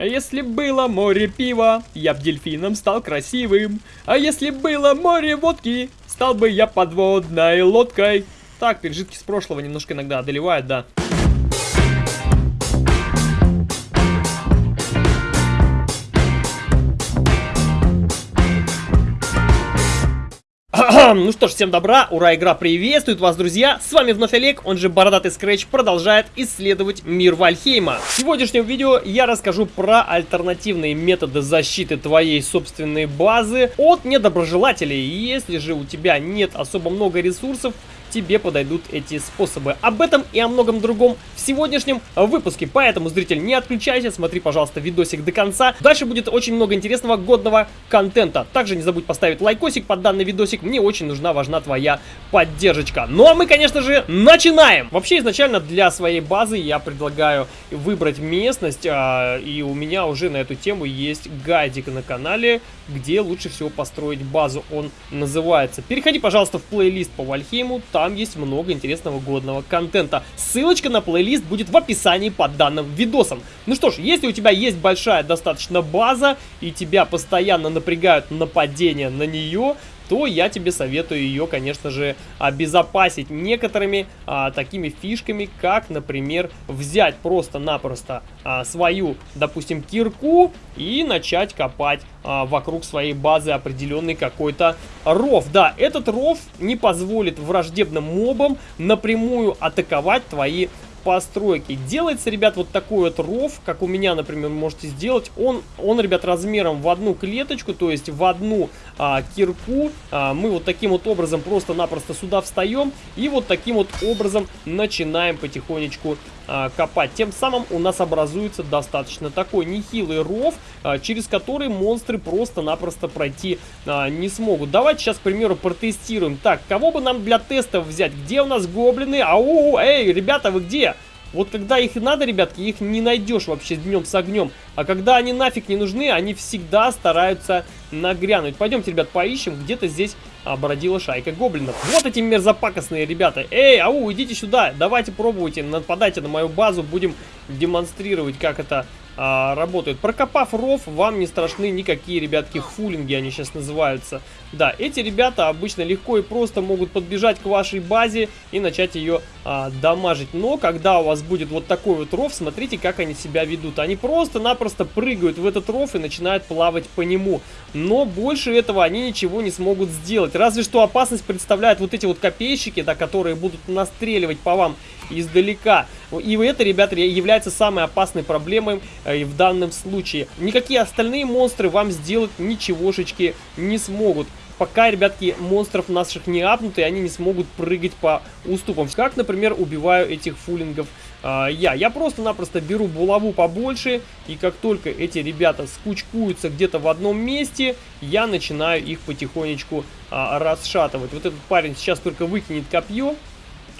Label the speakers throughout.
Speaker 1: А если было море пива, я б дельфином стал красивым. А если было море водки, стал бы я подводной лодкой. Так, пережитки с прошлого немножко иногда одолевают, да. Ну что ж, всем добра, ура, игра приветствует вас, друзья! С вами вновь Олег, он же Бородатый Скретч, продолжает исследовать мир Вальхейма. В сегодняшнем видео я расскажу про альтернативные методы защиты твоей собственной базы от недоброжелателей. Если же у тебя нет особо много ресурсов, тебе подойдут эти способы. Об этом и о многом другом в сегодняшнем выпуске. Поэтому, зритель, не отключайся, смотри, пожалуйста, видосик до конца. Дальше будет очень много интересного, годного контента. Также не забудь поставить лайкосик под данный видосик. Мне очень нужна, важна твоя поддержка. Ну а мы, конечно же, начинаем! Вообще, изначально для своей базы я предлагаю выбрать местность. А, и у меня уже на эту тему есть гайдик на канале, где лучше всего построить базу. Он называется. Переходи, пожалуйста, в плейлист по Вальхейму. Там есть много интересного годного контента. Ссылочка на плейлист будет в описании под данным видосом. Ну что ж, если у тебя есть большая достаточно база, и тебя постоянно напрягают нападения на нее, то я тебе советую ее, конечно же, обезопасить некоторыми а, такими фишками, как, например, взять просто-напросто а, свою, допустим, кирку и начать копать а, вокруг своей базы определенный какой-то ров. Да, этот ров не позволит враждебным мобам напрямую атаковать твои постройки. Делается, ребят, вот такой вот ров, как у меня, например, можете сделать. Он, он ребят, размером в одну клеточку, то есть в одну а, кирку. А, мы вот таким вот образом просто-напросто сюда встаем и вот таким вот образом начинаем потихонечку а, копать. Тем самым у нас образуется достаточно такой нехилый ров, а, через который монстры просто-напросто пройти а, не смогут. Давайте сейчас, к примеру, протестируем. Так, кого бы нам для тестов взять? Где у нас гоблины? Ау, эй, ребята, вы где? Вот когда их надо, ребятки, их не найдешь вообще днем с огнем. А когда они нафиг не нужны, они всегда стараются нагрянуть. Пойдемте, ребят, поищем. Где-то здесь а, бродила шайка гоблинов. Вот эти мерзопакостные ребята. Эй, ау, идите сюда. Давайте пробуйте, нападайте на мою базу. Будем демонстрировать, как это а, работают. Прокопав ров, вам не страшны никакие, ребятки, фулинги они сейчас называются. Да, эти ребята обычно легко и просто могут подбежать к вашей базе и начать ее а, дамажить. Но когда у вас будет вот такой вот ров, смотрите, как они себя ведут. Они просто-напросто прыгают в этот ров и начинают плавать по нему. Но больше этого они ничего не смогут сделать. Разве что опасность представляют вот эти вот копейщики, да, которые будут настреливать по вам издалека. И это, ребята, является самой опасной проблемой э, в данном случае. Никакие остальные монстры вам сделать ничегошечки не смогут пока, ребятки, монстров наших не апнут, и они не смогут прыгать по уступам. Как, например, убиваю этих фулингов а, я. Я просто-напросто беру булаву побольше, и как только эти ребята скучкуются где-то в одном месте, я начинаю их потихонечку а, расшатывать. Вот этот парень сейчас только выкинет копье,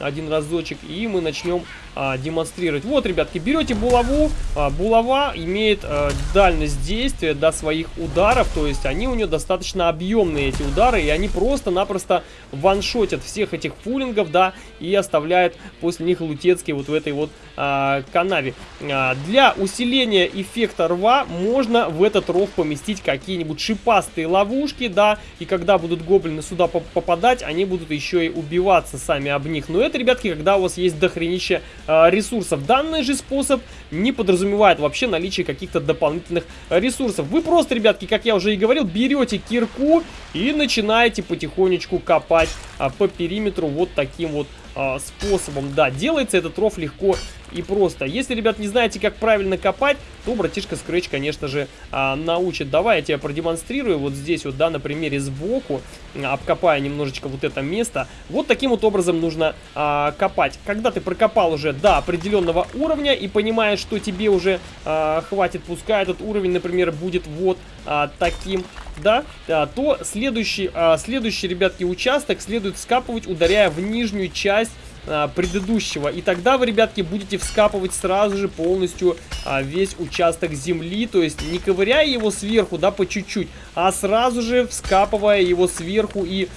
Speaker 1: один разочек, и мы начнем а, демонстрировать. Вот, ребятки, берете булаву. А, булава имеет а, дальность действия до своих ударов, то есть они у нее достаточно объемные, эти удары, и они просто-напросто ваншотят всех этих фулингов, да, и оставляют после них лутецкие вот в этой вот а, канаве. А, для усиления эффекта рва можно в этот ров поместить какие-нибудь шипастые ловушки, да, и когда будут гоблины сюда попадать, они будут еще и убиваться сами об них. Но это, ребятки, когда у вас есть дохренище э, ресурсов. Данный же способ не подразумевает вообще наличие каких-то дополнительных ресурсов. Вы просто, ребятки, как я уже и говорил, берете кирку и начинаете потихонечку копать а, по периметру вот таким вот а, способом. Да, делается этот ров легко и просто. Если, ребят, не знаете, как правильно копать, то братишка Scratch, конечно же, а, научит. Давай я тебе продемонстрирую вот здесь вот, да, на примере сбоку, обкопая немножечко вот это место. Вот таким вот образом нужно а, копать. Когда ты прокопал уже до определенного уровня и понимаешь, что тебе уже а, хватит, пускай этот уровень, например, будет вот а, таким да, а, то следующий, а, следующий, ребятки, участок следует скапывать, ударяя в нижнюю часть а, предыдущего. И тогда вы, ребятки, будете вскапывать сразу же полностью весь участок земли. То есть не ковыряя его сверху, да, по чуть-чуть, а сразу же вскапывая его сверху и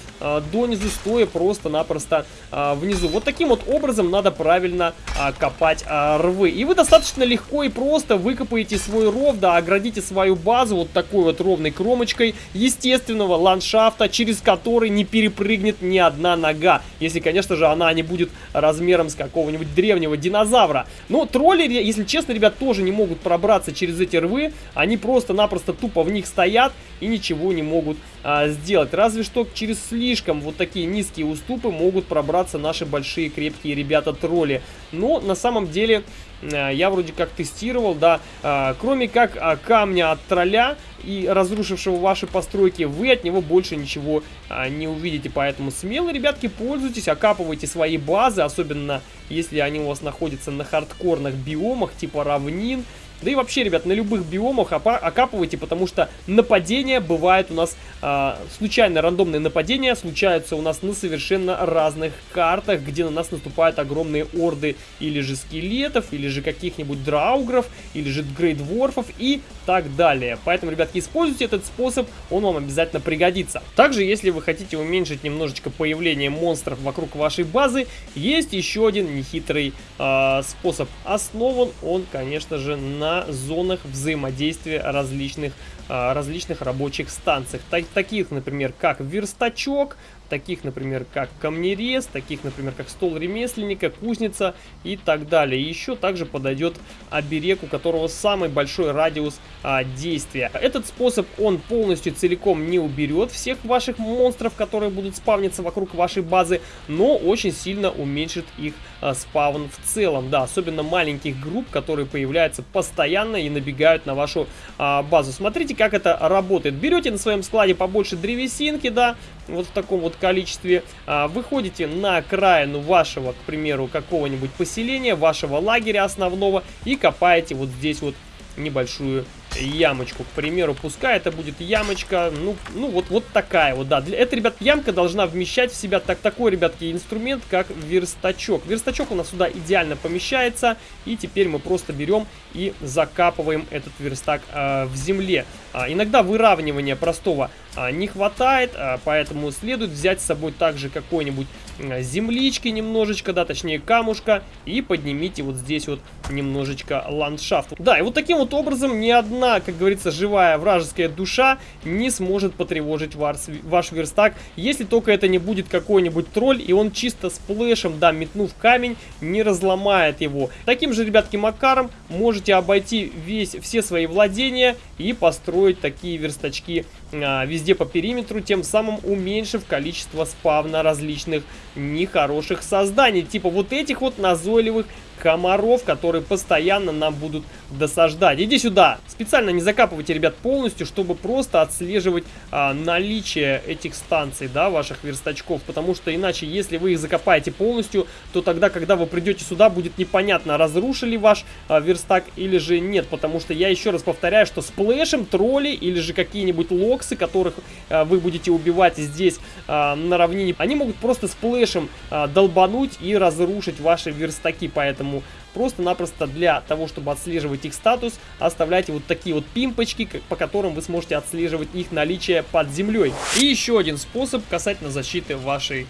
Speaker 1: донизу, стоя просто-напросто а, внизу. Вот таким вот образом надо правильно а, копать а, рвы. И вы достаточно легко и просто выкопаете свой ров, да, оградите свою базу вот такой вот ровной кромочкой естественного ландшафта, через который не перепрыгнет ни одна нога. Если, конечно же, она не будет размером с какого-нибудь древнего динозавра. Но тролли, если честно, ребят, тоже не могут пробраться через эти рвы. Они просто-напросто тупо в них стоят и ничего не могут а, сделать. Разве что через слишком вот такие низкие уступы могут пробраться наши большие крепкие ребята-тролли. Но на самом деле а, я вроде как тестировал, да, а, кроме как а, камня от тролля и разрушившего ваши постройки, вы от него больше ничего не увидите. Поэтому смело, ребятки, пользуйтесь, окапывайте свои базы, особенно если они у вас находятся на хардкорных биомах, типа равнин, да и вообще, ребят, на любых биомах окапывайте, потому что нападения бывают у нас, э, случайно рандомные нападения случаются у нас на совершенно разных картах, где на нас наступают огромные орды или же скелетов, или же каких-нибудь драугров, или же грейдворфов и так далее. Поэтому, ребятки, используйте этот способ, он вам обязательно пригодится. Также, если вы хотите уменьшить немножечко появление монстров вокруг вашей базы, есть еще один нехитрый э, способ. Основан он, конечно же, на зонах взаимодействия различных, различных рабочих станций. Так, таких, например, как верстачок, таких, например, как камнерез, таких, например, как стол ремесленника, кузница и так далее. И еще также подойдет оберег, у которого самый большой радиус а, действия. Этот способ, он полностью целиком не уберет всех ваших монстров, которые будут спавниться вокруг вашей базы, но очень сильно уменьшит их а, спавн в целом. Да, особенно маленьких групп, которые появляются постоянно и набегают на вашу а, базу. Смотрите, как это работает. Берете на своем складе побольше древесинки, да, вот в таком вот количестве, а, выходите на окраину вашего, к примеру, какого-нибудь поселения, вашего лагеря основного и копаете вот здесь вот небольшую ямочку, к примеру, пускай это будет ямочка, ну, ну вот, вот такая вот, да. Для, это, ребят, ямка должна вмещать в себя так, такой, ребятки, инструмент, как верстачок. Верстачок у нас сюда идеально помещается, и теперь мы просто берем и закапываем этот верстак э, в земле. А, иногда выравнивания простого не хватает, а, поэтому следует взять с собой также какой-нибудь землички немножечко, да, точнее камушка, и поднимите вот здесь вот немножечко ландшафт. Да, и вот таким вот образом ни одна, как говорится, живая вражеская душа не сможет потревожить ваш, ваш верстак, если только это не будет какой-нибудь тролль, и он чисто сплэшем, да, метнув камень, не разломает его. Таким же, ребятки, макаром можете обойти весь, все свои владения и построить такие верстачки а, везде по периметру, тем самым уменьшив количество спавна различных нехороших созданий. Типа вот этих вот назойливых комаров, которые постоянно нам будут досаждать. Иди сюда. Специально не закапывайте, ребят, полностью, чтобы просто отслеживать а, наличие этих станций, да, ваших верстачков. Потому что иначе, если вы их закопаете полностью, то тогда, когда вы придете сюда, будет непонятно, разрушили ваш а, верстак или же нет. Потому что я еще раз повторяю, что сплэшем тролли или же какие-нибудь локсы, которых а, вы будете убивать здесь а, на равнине, они могут просто сплэшем а, долбануть и разрушить ваши верстаки. Поэтому Просто-напросто для того, чтобы отслеживать их статус, оставляйте вот такие вот пимпочки, по которым вы сможете отслеживать их наличие под землей. И еще один способ касательно защиты вашей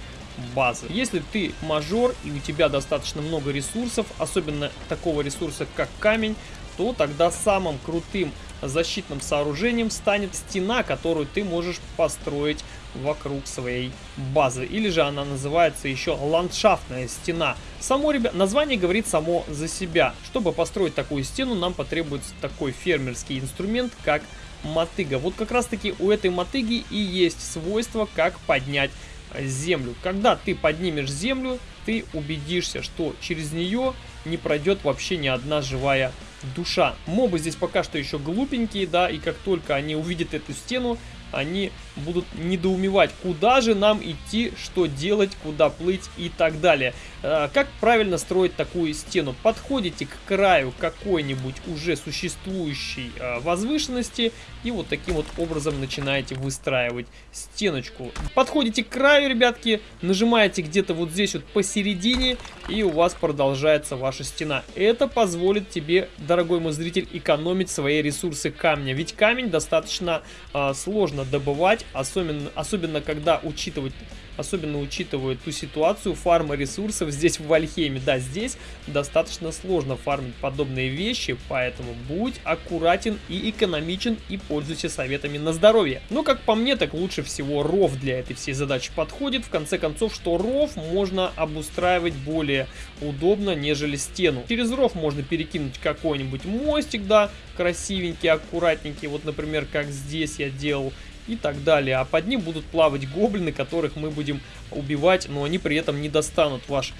Speaker 1: базы. Если ты мажор и у тебя достаточно много ресурсов, особенно такого ресурса как камень, то тогда самым крутым защитным сооружением станет стена, которую ты можешь построить вокруг своей базы. Или же она называется еще ландшафтная стена. Само, ребят, название говорит само за себя. Чтобы построить такую стену, нам потребуется такой фермерский инструмент, как мотыга. Вот как раз таки у этой мотыги и есть свойство, как поднять землю. Когда ты поднимешь землю, ты убедишься, что через нее не пройдет вообще ни одна живая душа. Мобы здесь пока что еще глупенькие, да, и как только они увидят эту стену, они будут недоумевать, куда же нам идти, что делать, куда плыть и так далее. Э, как правильно строить такую стену? Подходите к краю какой-нибудь уже существующей э, возвышенности и вот таким вот образом начинаете выстраивать стеночку. Подходите к краю, ребятки, нажимаете где-то вот здесь вот посередине и у вас продолжается ваша стена. Это позволит тебе, дорогой мой зритель, экономить свои ресурсы камня. Ведь камень достаточно э, сложно добывать, особенно, особенно когда учитывать особенно учитывая ту ситуацию фарма ресурсов здесь в Вальхейме. Да, здесь достаточно сложно фармить подобные вещи, поэтому будь аккуратен и экономичен и пользуйся советами на здоровье. Но как по мне, так лучше всего ров для этой всей задачи подходит. В конце концов, что ров можно обустраивать более удобно, нежели стену. Через ров можно перекинуть какой-нибудь мостик, да, красивенький, аккуратненький. Вот, например, как здесь я делал и так далее. А под ним будут плавать гоблины, которых мы будем убивать, но они при этом не достанут ваш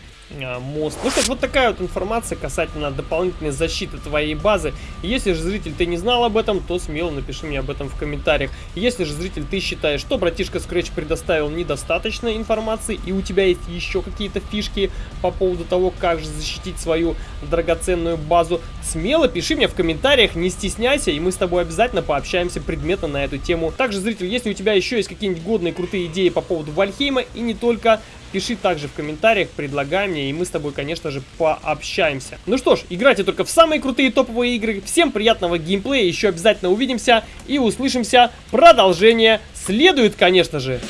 Speaker 1: мост. Ну что вот такая вот информация касательно дополнительной защиты твоей базы. Если же, зритель, ты не знал об этом, то смело напиши мне об этом в комментариях. Если же, зритель, ты считаешь, что братишка Scratch предоставил недостаточно информации, и у тебя есть еще какие-то фишки по поводу того, как же защитить свою драгоценную базу, смело пиши мне в комментариях, не стесняйся, и мы с тобой обязательно пообщаемся предметно на эту тему. Также, зритель, если у тебя еще есть какие-нибудь годные крутые идеи по поводу Вальхейма, и не только, Пиши также в комментариях, предлагай мне, и мы с тобой, конечно же, пообщаемся. Ну что ж, играйте только в самые крутые топовые игры. Всем приятного геймплея, еще обязательно увидимся и услышимся. Продолжение следует, конечно же.